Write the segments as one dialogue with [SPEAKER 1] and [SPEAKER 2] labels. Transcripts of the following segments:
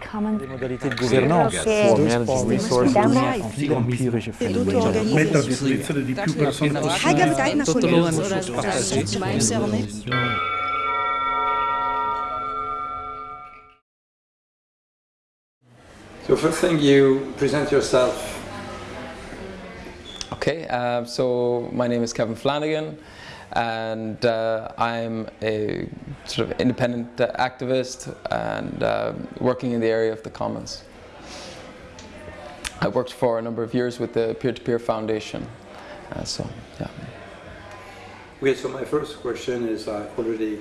[SPEAKER 1] the common
[SPEAKER 2] Les modalités de gouvernance.
[SPEAKER 1] che
[SPEAKER 2] pour manage resources
[SPEAKER 1] Damned.
[SPEAKER 2] anti empirische fenomeni.
[SPEAKER 3] Mettere a disposizione di più persone
[SPEAKER 4] Hij gaat het naar
[SPEAKER 5] Tutto
[SPEAKER 4] collega.
[SPEAKER 5] lo hanno
[SPEAKER 6] So first thing you present yourself.
[SPEAKER 5] Okay, uh, so my name is Kevin Flanagan and uh, I'm a sort of independent uh, activist and uh, working in the area of the commons. I worked for a number of years with the Peer-to-Peer Foundation, uh, so yeah.
[SPEAKER 6] Okay, so my first question is I already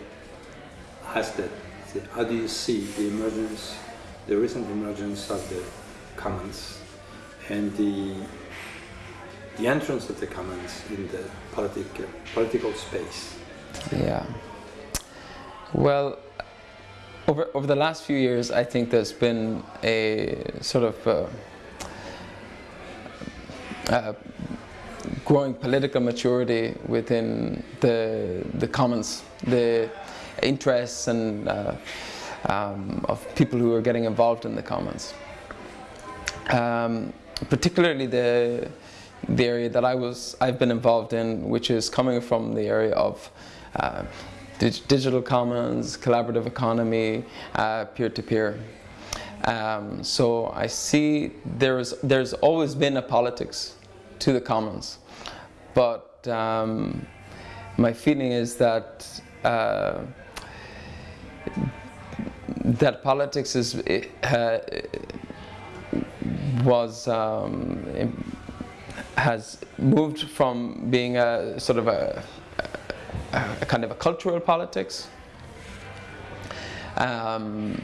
[SPEAKER 6] asked it. How do you see the emergence, the recent emergence of the commons and the the entrance of the commons in the politic, political space?
[SPEAKER 5] Yeah. Well, over, over the last few years, I think there's been a sort of uh, uh, growing political maturity within the, the commons, the interests and uh, um, of people who are getting involved in the commons. Um, particularly the the area that I was I've been involved in, which is coming from the area of uh, dig digital commons, collaborative economy, uh, peer-to-peer. Um, so I see there's there's always been a politics to the commons, but um, my feeling is that uh, that politics is uh, was um, has moved from being a sort of a, a, kind of a cultural politics um,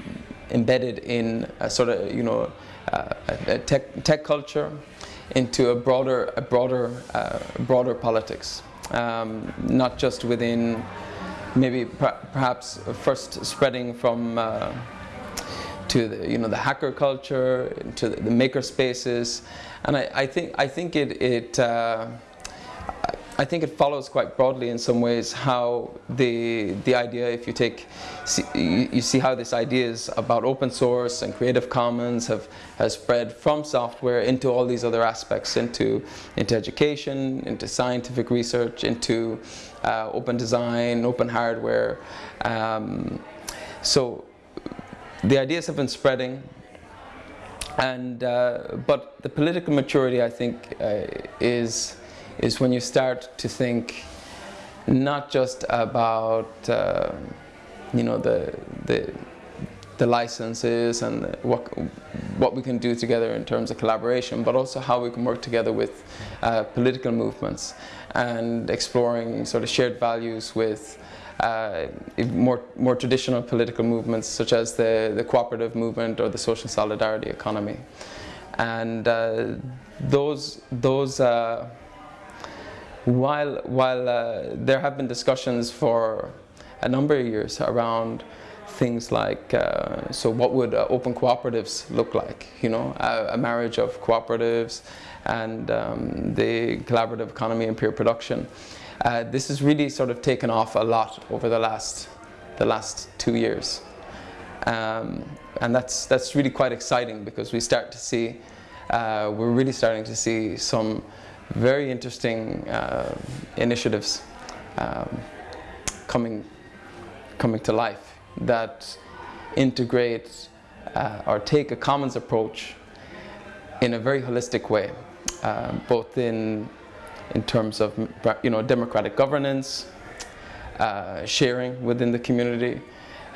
[SPEAKER 5] embedded in a sort of you know uh, a tech, tech culture into a broader a broader uh, broader politics. Um, not just within maybe per perhaps first spreading from uh, to the, you know the hacker culture to the, the maker spaces. And I, I think I think it it uh, I think it follows quite broadly in some ways how the the idea if you take see, you, see how this ideas about open source and creative commons have has spread from software into all these other aspects into into education into scientific research into uh, open design open hardware. Um, so the ideas have been spreading and uh, but the political maturity I think uh, is is when you start to think not just about uh, you know the the the licenses and what what we can do together in terms of collaboration, but also how we can work together with uh, political movements and exploring sort of shared values with uh, more, more traditional political movements such as the, the cooperative movement or the social solidarity economy. And uh, those, those uh, while, while uh, there have been discussions for a number of years around things like, uh, so what would uh, open cooperatives look like? You know, a, a marriage of cooperatives and um, the collaborative economy and peer production. Uh, this has really sort of taken off a lot over the last, the last two years. Um, and that's, that's really quite exciting because we start to see, uh, we're really starting to see some very interesting uh, initiatives um, coming, coming to life that integrate uh, or take a commons approach in a very holistic way, uh, both in in terms of you know democratic governance, uh, sharing within the community,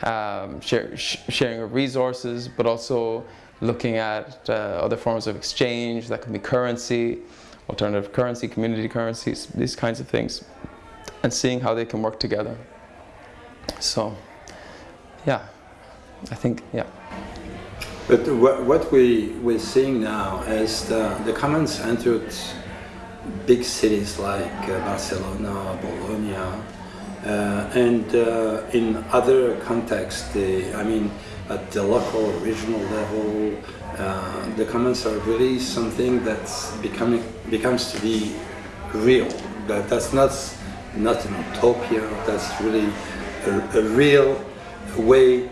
[SPEAKER 5] um, share, sh sharing of resources, but also looking at uh, other forms of exchange that can be currency, alternative currency, community currencies, these kinds of things, and seeing how they can work together. So, yeah, I think, yeah.
[SPEAKER 6] But what, we, we're seeing now is the, the commons entered big cities like uh, Barcelona, Bologna, uh, and uh, in other contexts, the, I mean, at the local, regional level, uh, the commons are really something that's becoming becomes to be real. That that's not not an utopia. That's really a, a real way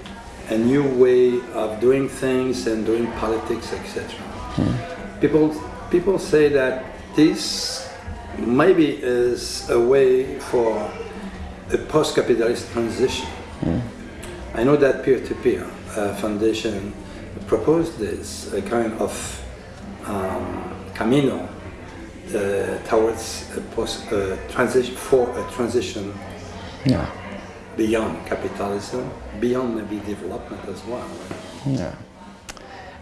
[SPEAKER 6] a new way of doing things and doing politics, etc. People, people say that this maybe is a way for a post-capitalist transition. I know that peer-to-peer uh, foundation proposed this a kind of um, camino uh, towards a post uh, transition for a transition
[SPEAKER 5] Yeah.
[SPEAKER 6] beyond capitalism, beyond maybe development as well.
[SPEAKER 5] Yeah.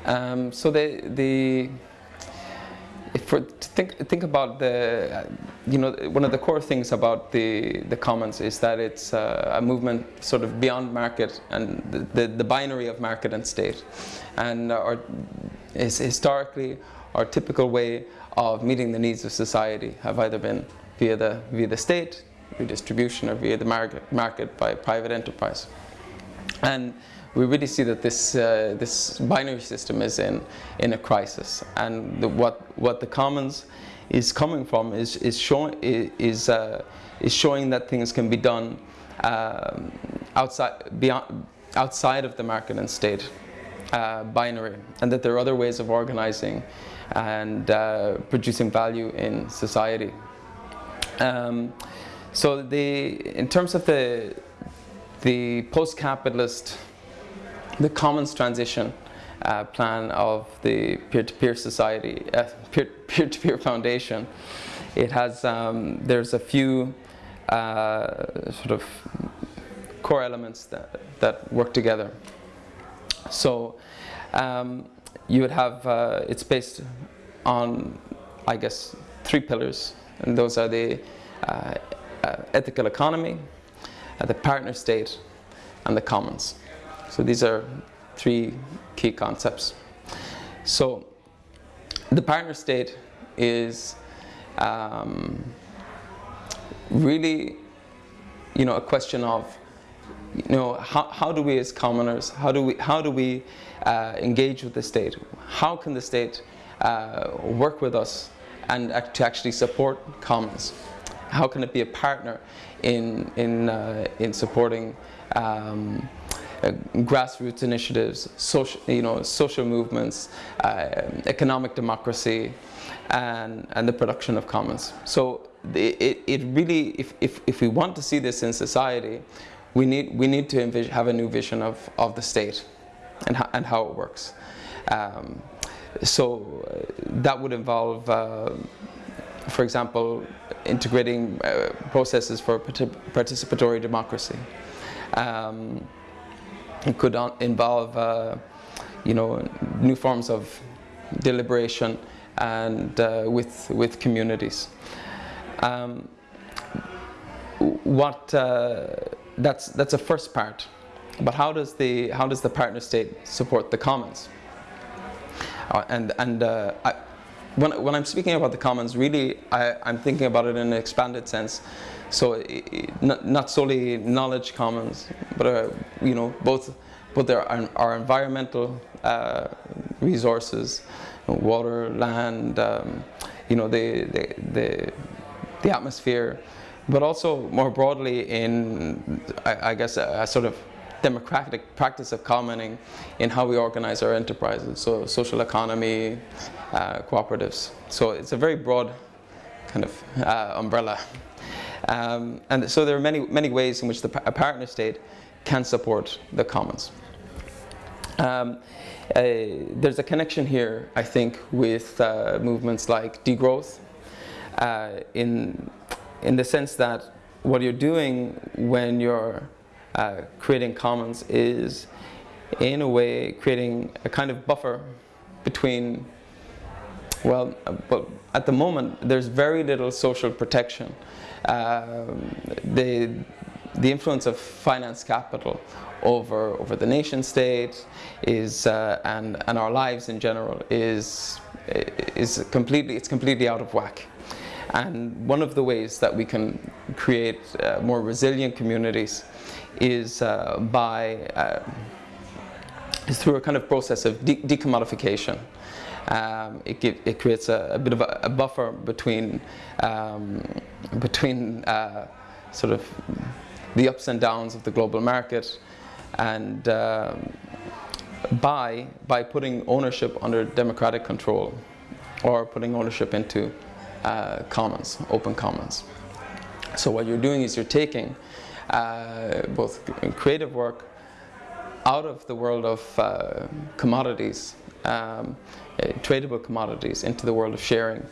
[SPEAKER 5] Um, so the the we're think think about the uh, you know one of the core things about the the commons is that it's uh, a movement sort of beyond market and the, the, the binary of market and state. And our is historically our typical way of meeting the needs of society have either been via the via the state redistribution or via the market market by private enterprise and we really see that this uh, this binary system is in in a crisis, and the, what what the commons is coming from is is showing is uh, is showing that things can be done um, outside beyond outside of the market and state uh, binary, and that there are other ways of organizing and uh, producing value in society. Um, so the in terms of the the post-capitalist, the commons transition uh, plan of the peer-to-peer society, uh, peer- peer-to-peer foundation, it has, um, there's a few uh, sort of core elements that, that work together. So um, you would have, uh, it's based on, I guess, three pillars, and those are the uh, ethical economy, the partner state, and the commons. So these are three key concepts. So the partner state is um, really, you know, a question of, you know, how, how do we as commoners, how do we, how do we uh, engage with the state? How can the state uh, work with us and to actually support commons? How can it be a partner in, in, uh, in supporting um, uh, grassroots initiatives, social, you know, social movements, uh, economic democracy, and, and the production of commons. So it, it really, if, if, if we want to see this in society, we need, we need to have a new vision of, of the state and, ho- and how it works. Um, so uh, that would involve uh, for example, integrating uh, processes for participatory democracy. Um, it could involve, uh, you know, new forms of deliberation and uh, with with communities. Um, what uh, that's that's a first part, but how does the how does the partner state support the commons? Uh, and and uh, I, when, when I'm speaking about the commons, really I, I'm thinking about it in an expanded sense. So i- i- not, not solely knowledge commons, but uh, you know both both there are, are environmental uh, resources, water, land, um, you know the, the the the atmosphere, but also more broadly in I, I guess a, a sort of democratic practice of commoning in how we organize our enterprises. So social economy, uh, cooperatives. So it's a very broad kind of uh, umbrella. Um, and so there are many, many ways in which the, a partner state can support the commons. Um, uh, there's a connection here, I think, with uh, movements like degrowth, uh, in, in the sense that what you're doing when you're uh, creating commons is, in a way, creating a kind of buffer between well, uh, but at the moment, there's very little social protection. Um, the, the influence of finance capital over, over the nation state is, uh, and, and our lives in general is, is completely, it's completely out of whack. And one of the ways that we can create uh, more resilient communities is uh, by uh, is through a kind of process of de- decommodification. Um, it, give, it creates a, a bit of a, a buffer between um, between uh, sort of the ups and downs of the global market and um, by, by putting ownership under democratic control or putting ownership into uh, commons, open commons. So what you're doing is you're taking uh, both creative work out of the world of uh, commodities, um, uh, tradable commodities, into the world of sharing,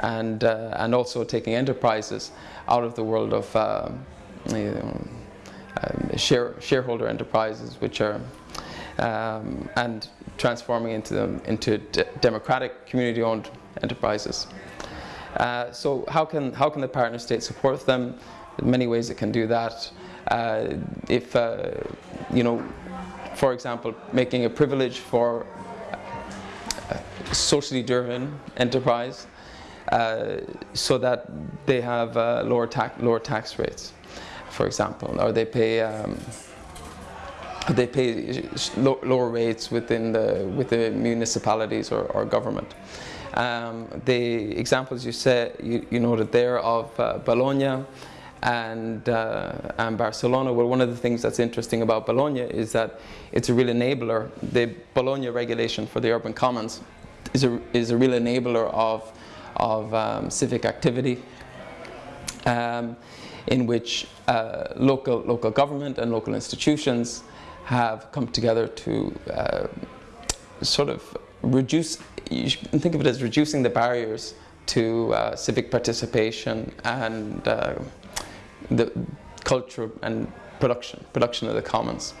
[SPEAKER 5] and uh, and also taking enterprises out of the world of um, you know, um, share, shareholder enterprises, which are um, and transforming into them into democratic community-owned enterprises. Uh, so how can how can the partner state support them? In many ways it can do that. Uh, if uh, you know, for example, making a privilege for socially driven enterprise, uh, so that they have uh, lower tax lower tax rates, for example, or they pay. Um, they pay lower rates within the with the municipalities or, or government. Um, the examples you said you, you noted there of uh, Bologna and, uh, and Barcelona. Well, one of the things that's interesting about Bologna is that it's a real enabler. The Bologna regulation for the urban commons is a, is a real enabler of, of um, civic activity. Um, in which uh, local, local government and local institutions have come together to uh, sort of reduce, you can think of it as reducing the barriers to uh, civic participation and uh, the culture and production, production of the commons.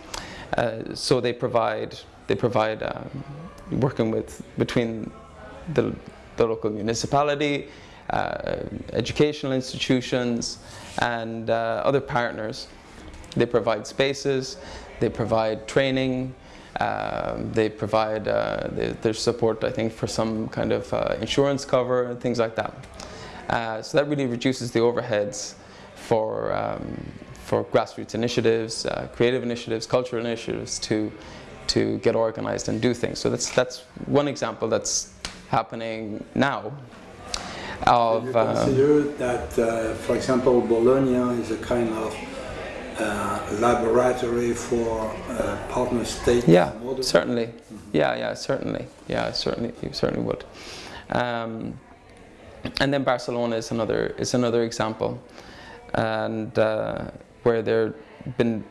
[SPEAKER 5] Uh, so they provide, they provide um, working with, between the, the local municipality, uh, educational institutions and uh, other partners. They provide spaces, they provide training. Um, they provide uh, their support, I think, for some kind of uh, insurance cover and things like that. Uh, so that really reduces the overheads for um, for grassroots initiatives, uh, creative initiatives, cultural initiatives to to get organized and do things. So that's that's one example that's happening now.
[SPEAKER 6] Of, you consider that, uh, for example, Bologna is a kind of uh, laboratory for uh, partner state
[SPEAKER 5] yeah certainly mm -hmm. yeah yeah certainly yeah certainly you certainly would um, and then Barcelona is another is another example and uh, where there been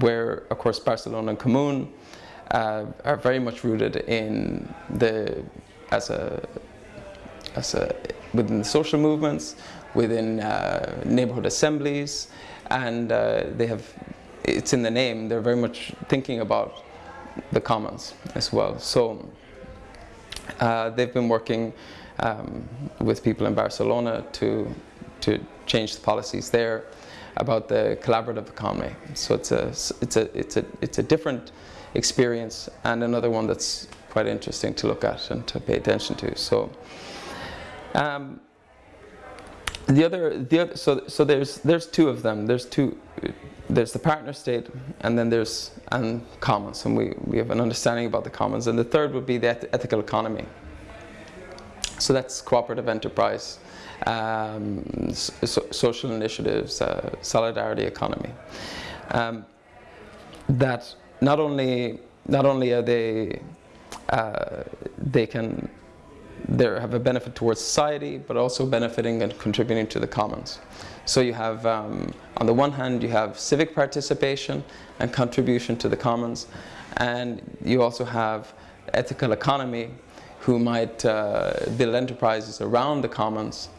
[SPEAKER 5] where of course Barcelona en Comú uh, are very much rooted in the as a as a within the social movements within uh, neighborhood assemblies and uh, they have, it's in the name, they're very much thinking about the commons as well. So uh, they've been working um, with people in Barcelona to, to change the policies there about the collaborative economy. So it's a, it's a, it's a, it's a different experience and another one that's quite interesting to look at and to pay attention to. So um, the other, the other, so so there's there's two of them. There's two. There's the partner state, and then there's and commons, and we we have an understanding about the commons. And the third would be the eth ethical economy. So that's cooperative enterprise, um, so, social initiatives, uh, solidarity economy. Um, that not only not only are they uh, they can they have a benefit towards society, but also benefiting and contributing to the commons. So you have, um, on the one hand, you have civic participation and contribution to the commons, and you also have ethical economy who might uh, build enterprises around the commons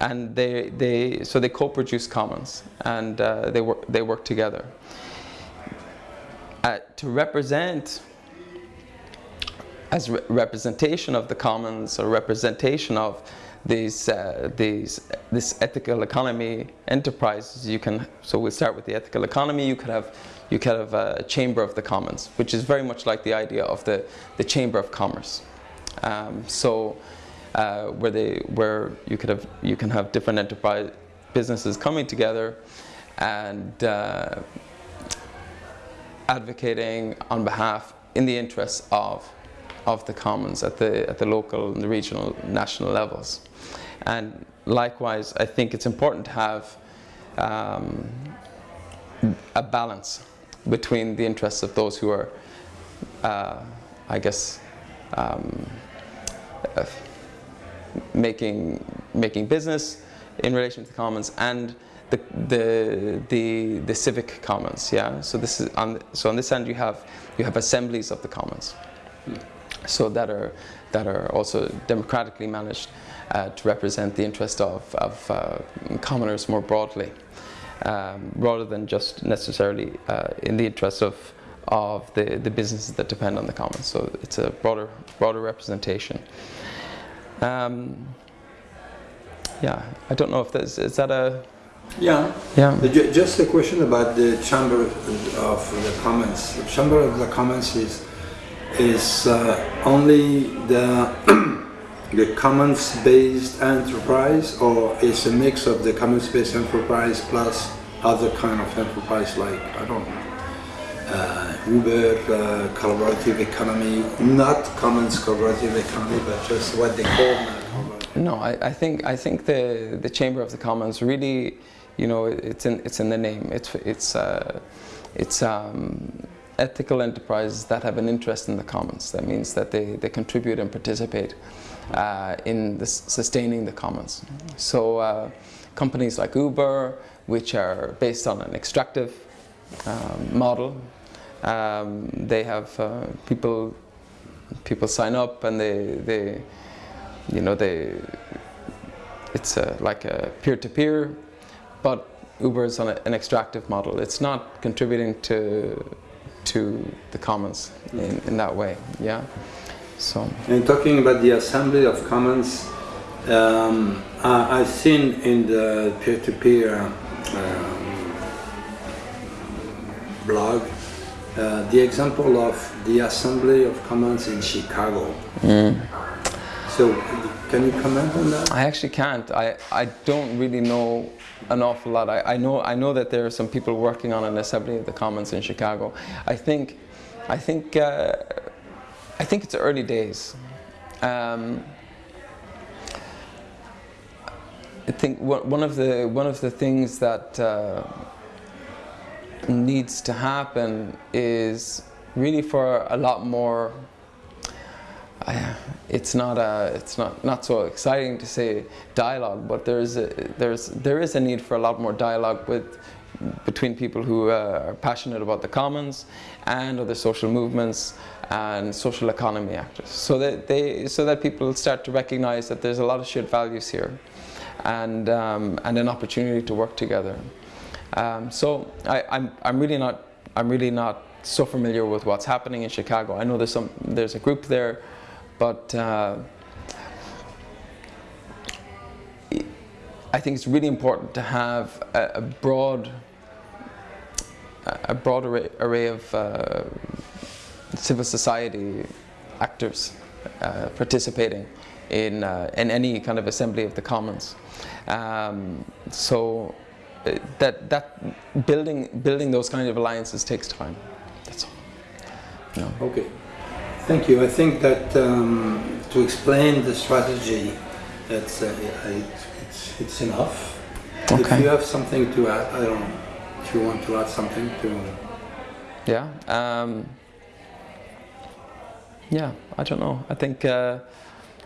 [SPEAKER 5] and they, they, so they co-produce commons and uh, they, work, they work together. Uh, to represent as re representation of the commons or representation of these, uh, these, this ethical economy enterprises, you can, so we'll start with the ethical economy, you could have, you could have a chamber of the commons, which is very much like the idea of the, the chamber of commerce. Um, so uh, where, they, where you, could have, you can have different enterprise businesses coming together and uh, advocating on behalf in the interests of of the commons at the, at the local and the regional, national levels. And likewise, I think it's important to have um, a balance between the interests of those who are, uh, I guess, um, making making business in relation to the commons and the the the, the civic commons. Yeah. So this is on so on this end you have you have assemblies of the commons, so that are that are also democratically managed uh, to represent the interest of of uh, commoners more broadly, um, rather than just necessarily uh, in the interest of of the, the businesses that depend on the commons. So it's a broader broader representation. Um, yeah, I don't know if there's is that a
[SPEAKER 6] Yeah.
[SPEAKER 5] yeah
[SPEAKER 6] Just a question about the Chamber of the Commons. The Chamber of the Commons is is uh, only the the commons-based enterprise, or is a mix of the commons-based enterprise plus other kind of enterprise like I don't know. Uh, Uber, uh, collaborative economy, not commons collaborative economy, but just what they call.
[SPEAKER 5] No, I, I think I think the the Chamber of the Commons really, you know, it's in it's in the name. It's it's uh, it's um, ethical enterprises that have an interest in the commons. That means that they, they contribute and participate uh, in the, sustaining the commons. So uh, companies like Uber, which are based on an extractive um, model, um, they have uh, people people sign up and they they you know they it's a, like a peer-to-peer but Uber is on a, an extractive model. It's not contributing to to the commons in, in that way yeah? So.
[SPEAKER 6] And talking about the Assembly of Commons, um, I, I've seen in the peer-to-peer um, blog uh, the example of the Assembly of Commons in Chicago. So, can you comment on that?
[SPEAKER 5] I actually can't. I, I don't really know an awful lot. I, I know I know that there are some people working on an assembly of the commons in Chicago. I think I think uh, I think it's early days. Um, I think one one of the one of the things that uh, needs to happen is really for a lot more. I, it's not a, it's not not so exciting to say dialogue, but there's a, there's there is a need for a lot more dialogue with between people who uh, are passionate about the commons and other social movements and social economy actors, so that they so that people start to recognise that there's a lot of shared values here, and um, and an opportunity to work together. Um, so I, I'm I'm really not I'm really not so familiar with what's happening in Chicago. I know there's some there's a group there, but uh, I think it's really important to have a, a broad a broad array, array of uh, civil society actors uh, participating in uh, in any kind of assembly of the commons. Um, so that that building building those kind of alliances takes time. That's all. Know.
[SPEAKER 6] Okay, thank you. I think that um, to explain the strategy, that's uh, it's, it's enough. If you have something to add, I don't know. If you want to add something to,
[SPEAKER 5] Yeah. Um, yeah. I don't know. I think. Uh,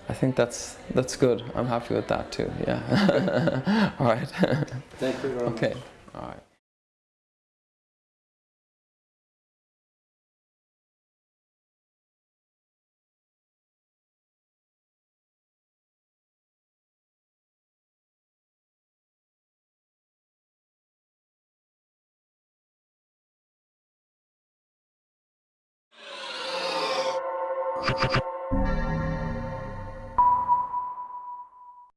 [SPEAKER 5] I think that's that's good. I'm happy with that too. Yeah. All right.
[SPEAKER 6] thank you very much.
[SPEAKER 5] okay. All right.